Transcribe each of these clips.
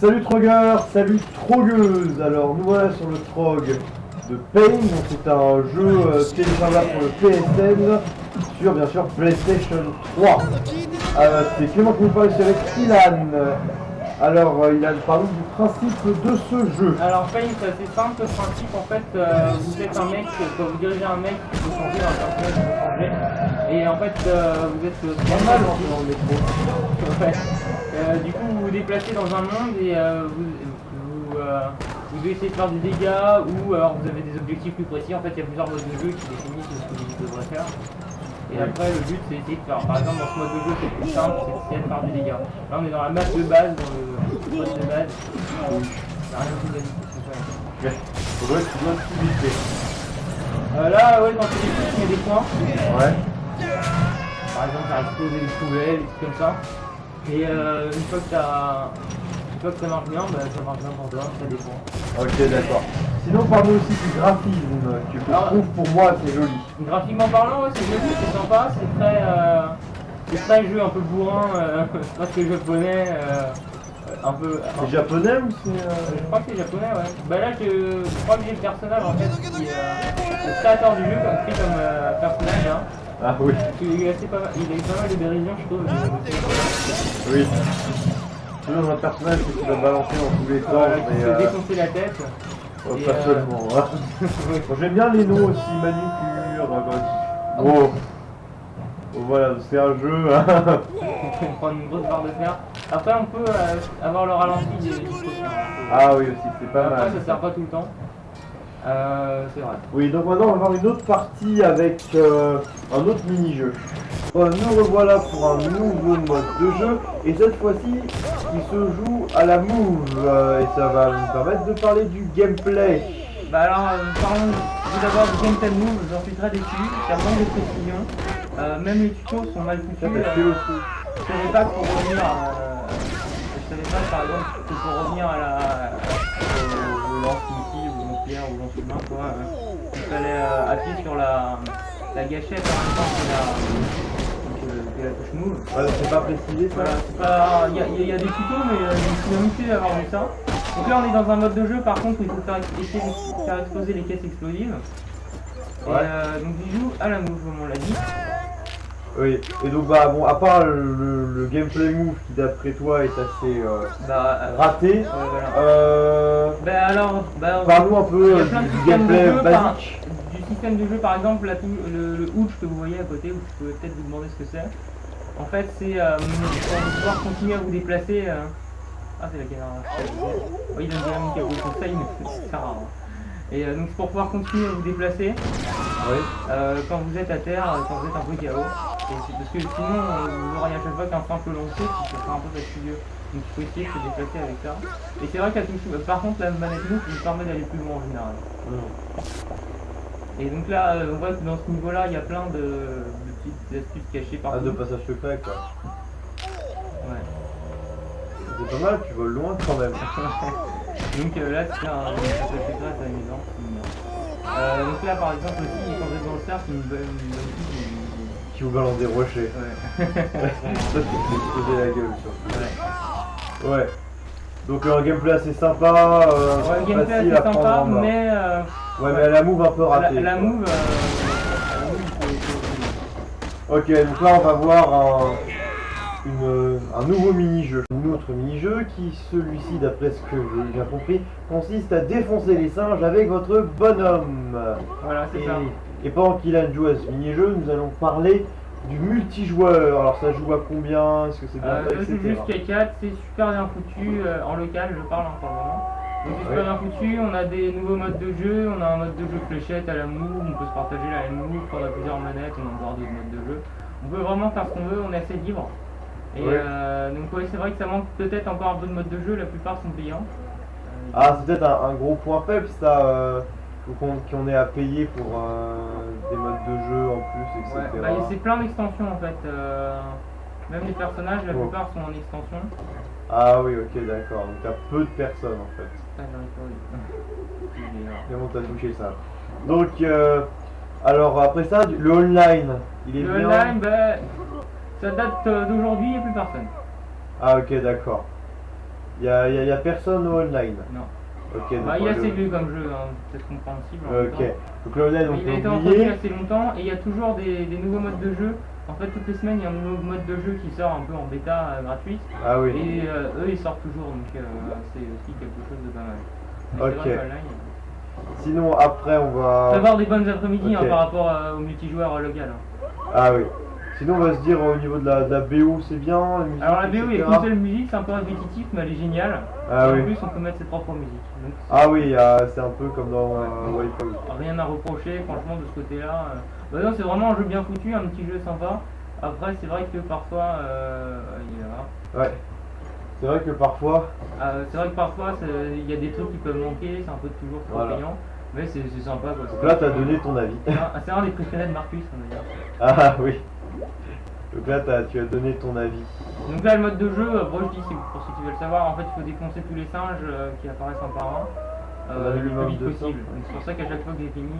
Salut Trogueur, salut Trogueuse Alors nous voilà sur le Trog de Pain, donc c'est un jeu euh, téléchargeable pour le PSN sur bien sûr PlayStation 3. Euh, c'est Clément qui nous parle avec Ilan. Alors euh, Ilan, parle du principe de ce jeu. Alors Pain, c'est assez simple le principe en fait, euh, vous êtes un mec, quand vous dirigez un mec, il peut changer, un personnage il peut changer. Et en fait, euh, vous êtes Pas mal dans le métro. Ouais. Du coup, vous vous déplacez dans un monde et vous, vous, vous devez essayer de faire des dégâts ou alors vous avez des objectifs plus précis. En fait, il y a plusieurs modes de jeu qui définissent ce que vous devrez faire. Et après, le but c'est d'essayer de faire. Par exemple, dans ce mode de jeu, c'est plus simple, c'est de faire des dégâts. Là, on est dans la map de base, dans le mode de base. Il a rien de plus. Faudrait que tu dois tout. Euh, là, ouais, quand tu les touches, tu mets des points. Ouais. Par exemple, t'as explosé des poubelles, des trucs comme ça. Et euh, une fois que t'as. Une fois que ça marche bien, bah ça marche bien pour toi, ça dépend. Ok d'accord. Sinon parle-nous aussi du graphisme que je Alors- trouve pour moi c'est joli. Graphiquement parlant, ouais, c'est joli, c'est sympa, c'est très. Euh, c'est très jeu un peu bourrin, euh, presque japonais, euh, un peu. C'est japonais ou c'est... Euh, Je crois que c'est japonais, ouais. Bah là, je, je crois que j'ai le personnage en fait qui est le créateur du jeu, comme, pris comme personnage. Hein. Ah oui. Il, est assez pas mal, il a eu pas mal de dérision, je trouve. Oui. Toujours un personnage que tu dois balancer dans tous les temps, Voilà, mais défoncer la tête. Oh, pas euh, seulement. hein. J'aime bien les noms aussi, Manucure, Oh. Oh, voilà, c'est un jeu. hein. On peut prendre une grosse barre de fer. Après, on peut euh, avoir le ralenti des des trucs, ah oui aussi, c'est pas Après, mal. ça sert pas tout le temps. Euh, c'est vrai. Oui, donc maintenant on va voir une autre partie avec euh, un autre mini-jeu. Euh, nous revoilà pour un nouveau mode de jeu, et cette fois-ci, il se joue à la move, euh, et ça va nous permettre de parler du gameplay. Bah alors, euh, parlons tout d'abord du gameplay move, j'en suis très déçu, ça manque de précision. Euh, même les tutos sont mal foutus. euh, aussi. Je savais pas que pour revenir à... Je savais pas par exemple que pour revenir à la... au, lance-missile ou lance-pierre ou lance-humain quoi, euh, il fallait euh, appuyer sur la, la gâchette en même temps que la, que, que la touche move. Ouais, c'est pas précisé ça Voilà, pas... Il y, a- il y a des tutos mais je me suis plus d'avoir vu ça. Donc là on est dans un mode de jeu par contre où il faut faire, essayer de faire exploser les caisses explosives. Et Ouais. euh, donc il joue à la move comme on l'a dit. Oui, et donc bah bon, à part le, le gameplay move qui d'après toi est assez euh, Bah, euh, raté, ouais, voilà. euh, Bah alors, bah, parle-nous un peu du, gameplay par- basique. Du système de jeu par exemple la le, le hooch que vous voyez à côté, vous pouvez peut-être vous demander ce que c'est. En fait c'est euh, pour pouvoir continuer à vous déplacer. euh, Ah c'est la caméra. Oui il a mis quelque chose ça mais c'est rare. hein. Et euh, donc c'est pour pouvoir continuer à vous déplacer Oui. euh, quand vous êtes à terre, quand vous êtes un peu KO. Et parce que sinon vous aurez à chaque fois qu'un simple lancer, ça sera un peu fastidieux. Donc il faut essayer de se déplacer avec ça. Et c'est vrai qu'à touche, par contre la manette move vous permet d'aller plus loin en général. Et donc là, on voit que dans ce niveau-là, il y a plein de, de petites astuces cachées Ah, partout. de passage secret quoi. Ouais. C'est pas mal, tu voles loin quand même. Donc euh, là, c'est un passage secret assez amusant. Euh, donc là, par exemple, aussi, quand vous êtes dans le cercle, une bonne Qui vous balance des rochers. Ouais. Ça, c'est la gueule, ça. ouais. Ouais. Donc un gameplay assez sympa, euh, Ouais, gameplay assez sympa, mais euh, Ouais, mais la move un peu ratée. la move, euh, la move, faut- Ok, donc là on va voir un, une- un nouveau mini-jeu. Un autre mini-jeu qui, celui-ci, d'après ce que j'ai bien compris, consiste à défoncer les singes avec votre bonhomme. Voilà, c'est ça. et pendant qu'il a joué à ce mini-jeu, nous allons parler du multijoueur. Alors ça joue à combien? Est-ce que c'est bien Euh, fait, etc. jusqu'à 4, c'est super bien foutu euh, en local, je parle pour le moment. Donc c'est super bien foutu, on a des nouveaux modes de jeu, on a un mode de jeu fléchette à la move, on peut se partager la move, on a plusieurs manettes, on a encore d'autres modes de jeu. On peut vraiment faire ce qu'on veut, on est assez libre. Et Ouais. euh, donc ouais, c'est vrai que ça manque peut-être encore un peu de modes de jeu, la plupart sont payants. Euh, Ah, c'est peut-être un, un gros point faible ça, euh, qu'on ait à payer pour euh, des modes de jeu en plus, ouais, etc. bah, c'est plein d'extensions en fait. même les personnages, la plupart sont en extension. Ah oui, ok, d'accord. Donc t'as peu de personnes en fait. Ah. Mais bon, t'as touché ça. Donc, euh, alors après ça, le online, il est Le bien. online, bah, ça date euh, d'aujourd'hui, il n'y a plus personne. Ah ok, d'accord. Il y a, y a- y a personne au online. Non. Bah, il va assez vieux comme jeu, hein, peut-être compréhensible. en Ok. temps. Donc il a été entretenu assez longtemps et il y a toujours des, des nouveaux modes de jeu. En fait, toutes les semaines, il y a un nouveau mode de jeu qui sort un peu en bêta euh, gratuite. Ah oui. Et euh, eux, ils sortent toujours, donc euh, c'est aussi quelque chose de pas mal. Mais c'est Ok. vrai Sinon, après, on va. Prévoir des bonnes après-midi hein, par rapport au multijoueur local. hein. Ah oui. Sinon, on va se dire au niveau de la, de la BO, c'est bien. la musique, Alors la BO, il y a qu'une seule musique, c'est un peu répétitif, mais elle est géniale. Ah et oui. En plus, on peut mettre ses propres musiques. Donc, Ah oui, c'est un peu comme dans euh, Wipeout. rien à reprocher, franchement, de ce côté-là. euh. Bah non, c'est vraiment un jeu bien foutu, un petit jeu sympa. Après, c'est vrai que parfois, euh, il y a- Ouais. C'est vrai que parfois. euh, c'est vrai que parfois, il y a des trucs qui peuvent manquer, c'est un peu toujours trop Voilà. payant, mais c'est sympa. Quoi. Donc là, t'as donné ton avis. C'est un, c'est un des préférés de Marcus, on va dire. Ah oui. Donc là, tu as donné ton avis. Donc là, le mode de jeu, bon, je dis, c'est pour ceux qui veulent savoir, en fait, il faut défoncer tous les singes euh, qui apparaissent un par un. Euh, le plus vite possible. C'est pour ça qu'à chaque fois que j'ai fini,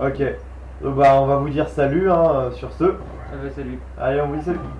euh, Ok. Donc bah, on va vous dire salut hein, sur ce. Ah bah, salut. Allez, on vous dit salut.